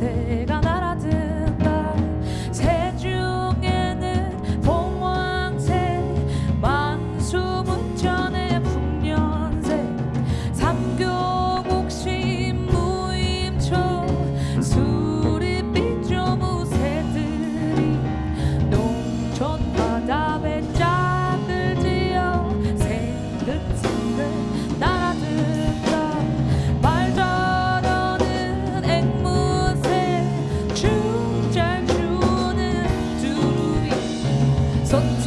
say 선